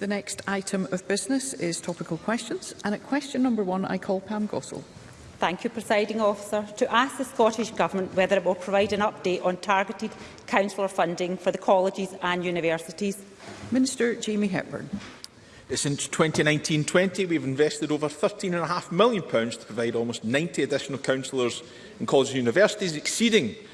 The next item of business is topical questions. And at question number one, I call Pam Gossel. Thank you, Presiding Officer. To ask the Scottish Government whether it will provide an update on targeted councillor funding for the colleges and universities. Minister Jamie Hepburn. Uh, since 2019-20, we've invested over £13.5 million to provide almost 90 additional councillors in colleges and universities, exceeding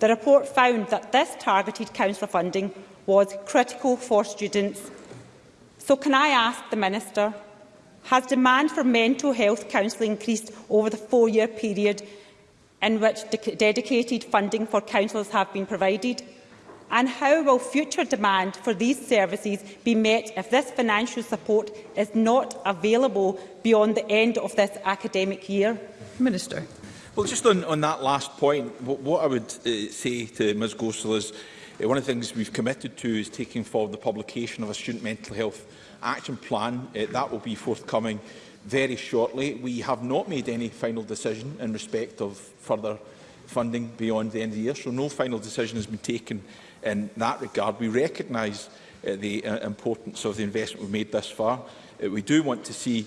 The report found that this targeted council funding was critical for students. So can I ask the Minister, has demand for mental health counselling increased over the four-year period in which de dedicated funding for councils have been provided? And how will future demand for these services be met if this financial support is not available beyond the end of this academic year? Minister. Well, just on, on that last point, what, what I would uh, say to Ms Gosell is uh, one of the things we've committed to is taking forward the publication of a student mental health action plan. Uh, that will be forthcoming very shortly. We have not made any final decision in respect of further funding beyond the end of the year, so no final decision has been taken in that regard. We recognise uh, the uh, importance of the investment we've made thus far. Uh, we do want to see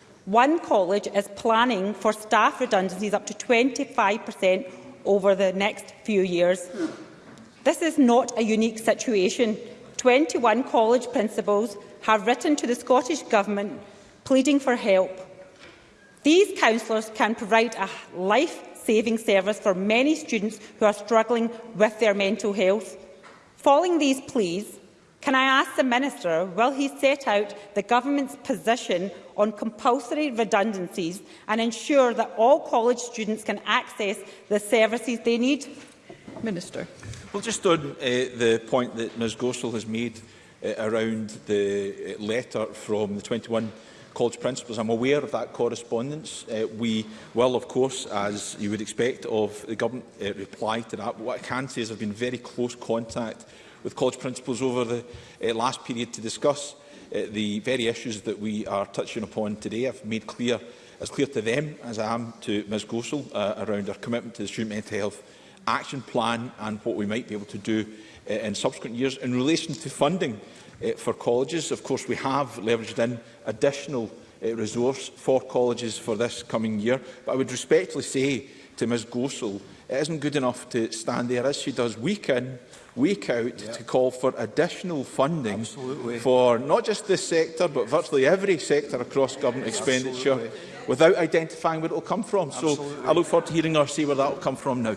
One college is planning for staff redundancies up to 25 per cent over the next few years. This is not a unique situation. 21 college principals have written to the Scottish Government pleading for help. These counsellors can provide a life-saving service for many students who are struggling with their mental health. Following these pleas, Can I ask the Minister, will he set out the Government's position on compulsory redundancies and ensure that all college students can access the services they need? Minister. Well, just on uh, the point that Ms Gorsall has made uh, around the uh, letter from the 21 college principals. I'm aware of that correspondence. Uh, we will, of course, as you would expect of the government, uh, reply to that. What I can say is I've been very close contact with college principals over the uh, last period to discuss uh, the very issues that we are touching upon today. I've made clear, as clear to them as I am to Ms Gosell, uh, around our commitment to the Student Mental Health Action Plan and what we might be able to do uh, in subsequent years. In relation to funding uh, for colleges, of course, we have leveraged in additional uh, resource for colleges for this coming year. But I would respectfully say to Ms Gosell, it isn't good enough to stand there as she does week in wake out yep. to call for additional funding Absolutely. for not just this sector, but virtually every sector across government expenditure Absolutely. without identifying where it will come from. Absolutely. So I look forward to hearing or see where that will come from now.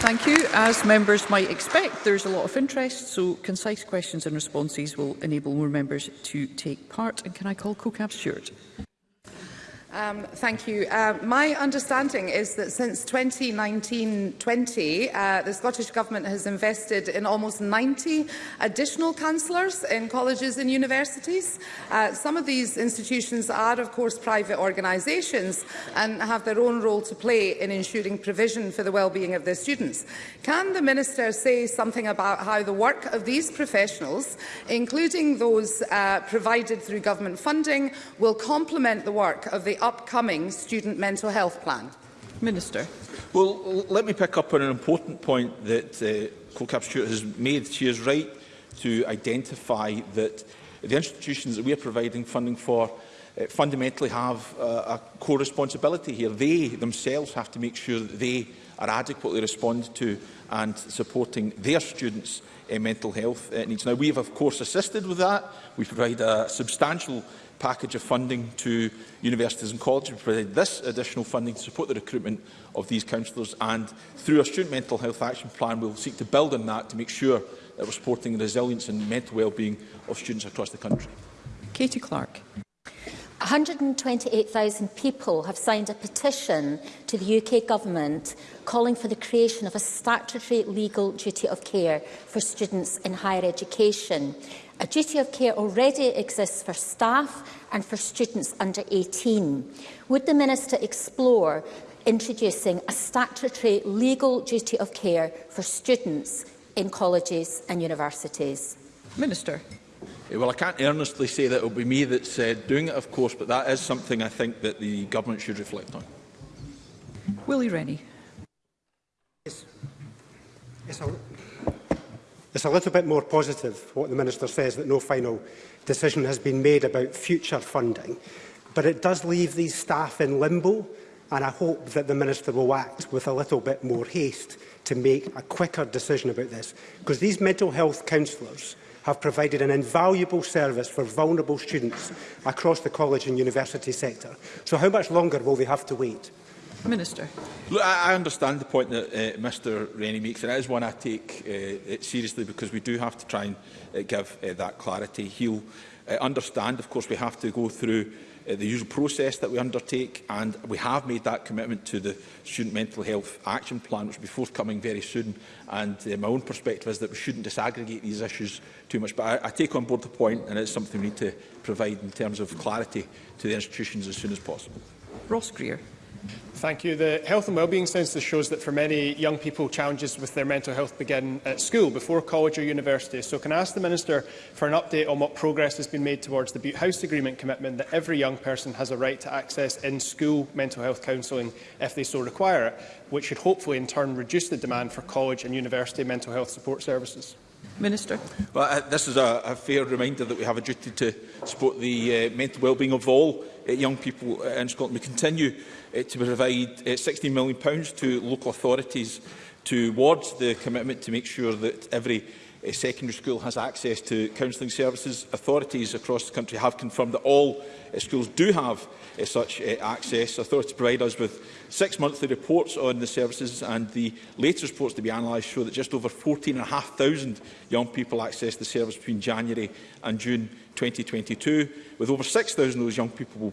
Thank you. As members might expect, there's a lot of interest, so concise questions and responses will enable more members to take part. And can I call CoCab Stewart? Um, thank you. Uh, my understanding is that since 2019-20, uh, the Scottish Government has invested in almost 90 additional councillors in colleges and universities. Uh, some of these institutions are, of course, private organisations and have their own role to play in ensuring provision for the well-being of their students. Can the Minister say something about how the work of these professionals, including those uh, provided through government funding, will complement the work of the upcoming student mental health plan? Minister. Well, let me pick up on an important point that uh, Colcap Stewart has made. She is right to identify that the institutions that we are providing funding for Eh, fundamentally have a, uh, a core responsibility here. They themselves have to make sure that they are adequately responded to and supporting their students' uh, mental health uh, needs. Now, we have, of course, assisted with that. We provide a substantial package of funding to universities and colleges. We provide this additional funding to support the recruitment of these counsellors. And through our Student Mental Health Action Plan, we will seek to build on that to make sure that we're supporting the resilience and mental well-being of students across the country. Katie Clark. 128,000 people have signed a petition to the UK Government calling for the creation of a statutory legal duty of care for students in higher education. A duty of care already exists for staff and for students under 18. Would the Minister explore introducing a statutory legal duty of care for students in colleges and universities? Minister. Eh, well, I can't earnestly say that it will be me that's uh, doing it, of course, but that is something I think that the government should reflect on. Willie Rennie. It's, it's, a, it's a little bit more positive what the Minister says, that no final decision has been made about future funding. But it does leave these staff in limbo, and I hope that the Minister will act with a little bit more haste to make a quicker decision about this. Because these mental health counsellors have provided an invaluable service for vulnerable students across the college and university sector. So how much longer will they have to wait? Minister. Look, I understand the point that uh, Mr Rennie makes, and it is one I take uh, it seriously because we do have to try and uh, give uh, that clarity. He'll uh, understand, of course, we have to go through Uh, the usual process that we undertake, and we have made that commitment to the Student Mental Health Action Plan, which will be forthcoming very soon. And uh, my own perspective is that we shouldn't disaggregate these issues too much. But I, I take on board the point, and it's something we need to provide in terms of clarity to the institutions as soon as possible. Ross Greer. Thank you. The Health and Wellbeing Census shows that for many young people, challenges with their mental health begin at school, before college or university. So can I ask the Minister for an update on what progress has been made towards the Butte House Agreement commitment that every young person has a right to access in-school mental health counselling if they so require it, which should hopefully in turn reduce the demand for college and university mental health support services? Minister. Well, uh, this is a, a fair reminder that we have a duty to support the uh, mental well-being of all uh, young people uh, in Scotland. We continue uh, to provide uh, £16 million to local authorities towards the commitment to make sure that every uh, secondary school has access to counselling services. Authorities across the country have confirmed that all uh, schools do have uh, such uh, access. Authorities provide us with six monthly reports on the services and the latest reports to be analysed show that just over 14,500 young people accessed the service between January and June 2022, with over 6,000 of those young people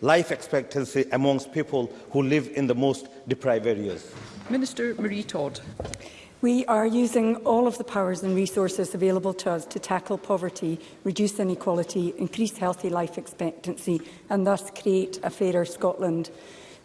life expectancy amongst people who live in the most deprived areas. Minister Marie Todd. We are using all of the powers and resources available to us to tackle poverty, reduce inequality, increase healthy life expectancy and thus create a fairer Scotland.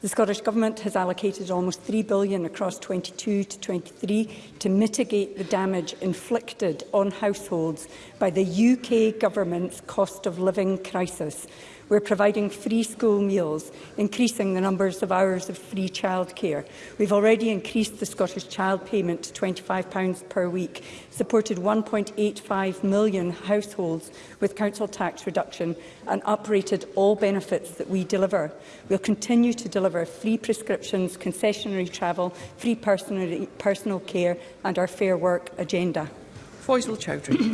The Scottish Government has allocated almost 3 billion across 22 to 23 to mitigate the damage inflicted on households by the UK Government's cost of living crisis. We're providing free school meals, increasing the numbers of hours of free childcare. We've already increased the Scottish Child Payment to £25 per week, supported 1.85 million households with council tax reduction and uprated all benefits that we deliver. We'll continue to deliver deliver free prescriptions, concessionary travel, free personal, personal care and our Fair Work agenda. Faisal Chowdhury.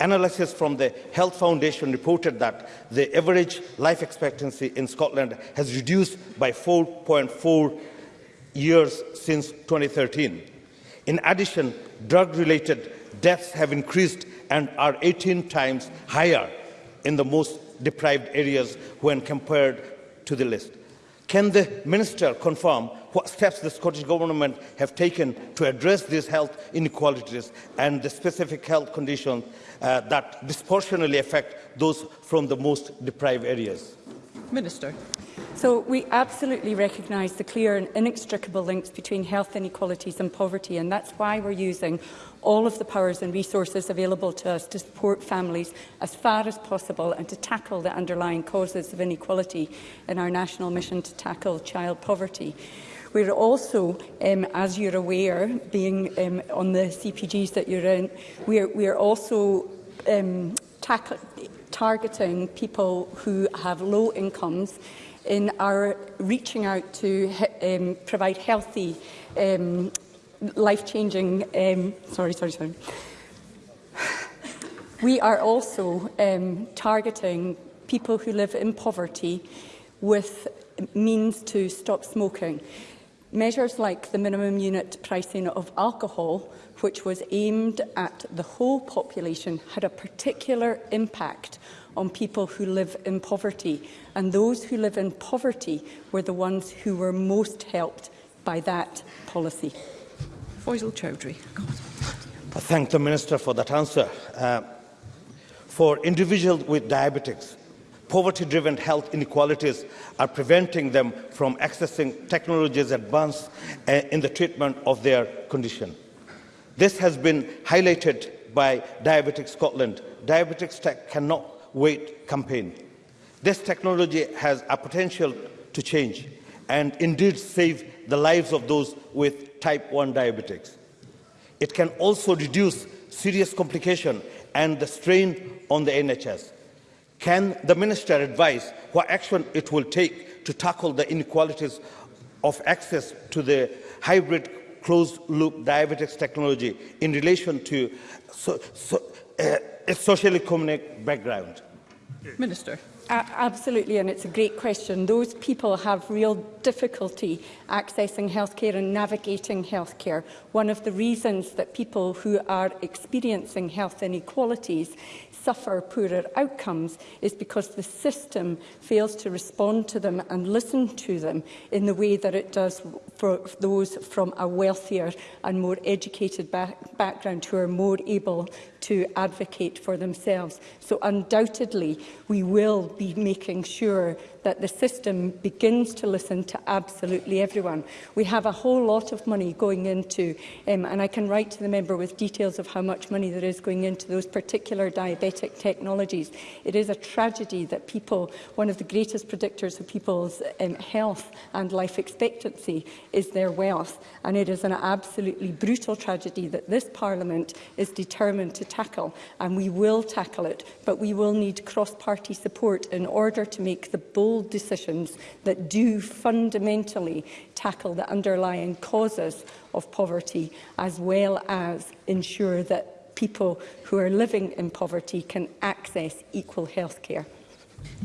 Analysis from the Health Foundation reported that the average life expectancy in Scotland has reduced by 4.4 years since 2013. In addition, drug-related deaths have increased and are 18 times higher in the most deprived areas when compared to the list. Can the Minister confirm what steps the Scottish Government have taken to address these health inequalities and the specific health conditions uh, that disproportionately affect those from the most deprived areas? Minister. So we absolutely recognise the clear and inextricable links between health inequalities and poverty, and that's why we're using all of the powers and resources available to us to support families as far as possible and to tackle the underlying causes of inequality in our national mission to tackle child poverty. We're also, um, as you're aware, being um, on the CPGs that you're in, we're, we're also um, targeting people who have low incomes in our reaching out to um, provide healthy, um, life-changing... Um, sorry, sorry, sorry. We are also um, targeting people who live in poverty with means to stop smoking. Measures like the minimum unit pricing of alcohol, which was aimed at the whole population, had a particular impact on people who live in poverty. And those who live in poverty were the ones who were most helped by that policy. Faisal Chowdhury. I thank the Minister for that answer. Uh, for individuals with diabetes, poverty-driven health inequalities are preventing them from accessing technologies advanced eh, in the treatment of their condition. This has been highlighted by Diabetic Scotland, Diabetics Tech Cannot Wait campaign. This technology has a potential to change and indeed save the lives of those with type 1 diabetics. It can also reduce serious complication and the strain on the NHS. Can the Minister advise what action it will take to tackle the inequalities of access to the hybrid closed-loop diabetes technology in relation to so, so, uh, a social economic background? Minister. Uh, absolutely, and it's a great question. Those people have real difficulty accessing healthcare and navigating healthcare. One of the reasons that people who are experiencing health inequalities suffer poorer outcomes is because the system fails to respond to them and listen to them in the way that it does for those from a wealthier and more educated back background who are more able to advocate for themselves. So undoubtedly, we will be making sure that the system begins to listen to absolutely everyone. We have a whole lot of money going into, um, and I can write to the member with details of how much money there is going into those particular diabetic technologies. It is a tragedy that people, one of the greatest predictors of people's um, health and life expectancy is their wealth. And it is an absolutely brutal tragedy that this Parliament is determined to tackle, and we will tackle it, but we will need cross-party support in order to make the bold decisions that do fundamentally tackle the underlying causes of poverty, as well as ensure that people who are living in poverty can access equal health care.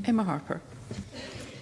Emma Harper.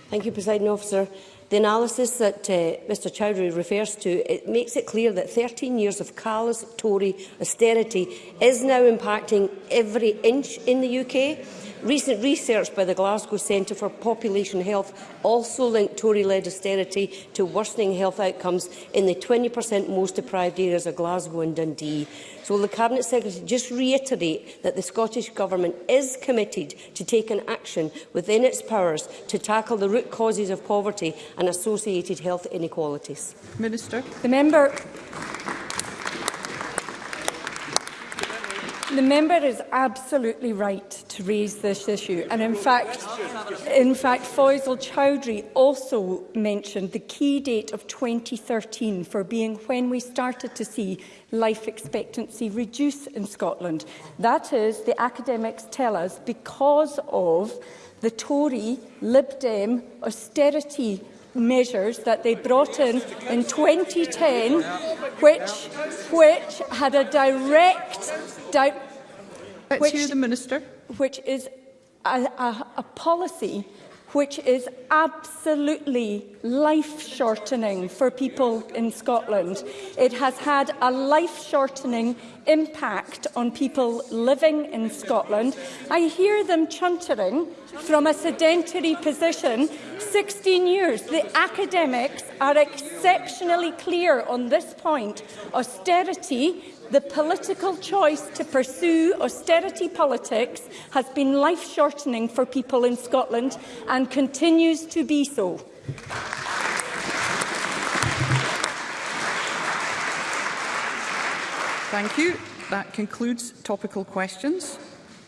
Thank you, President Officer. The analysis that uh, Mr Chowdhury refers to it makes it clear that 13 years of callous Tory austerity is now impacting every inch in the UK. Recent research by the Glasgow Centre for Population Health also linked Tory-led austerity to worsening health outcomes in the 20% most deprived areas of Glasgow and Dundee. So will the Cabinet Secretary just reiterate that the Scottish Government is committed to taking action within its powers to tackle the root causes of poverty and associated health inequalities. Minister. The member... The member is absolutely right to raise this issue and in fact in fact Faisal Chowdhury also mentioned the key date of 2013 for being when we started to see life expectancy reduce in Scotland that is the academics tell us because of the Tory Lib Dem austerity measures that they brought in in 2010, which, which had a direct... Di which, the Minister. Which is a, a, a policy which is absolutely life-shortening for people in Scotland. It has had a life-shortening impact on people living in Scotland, I hear them chuntering from a sedentary position 16 years. The academics are exceptionally clear on this point. Austerity The political choice to pursue austerity politics has been life-shortening for people in Scotland and continues to be so. Thank you. That concludes topical questions.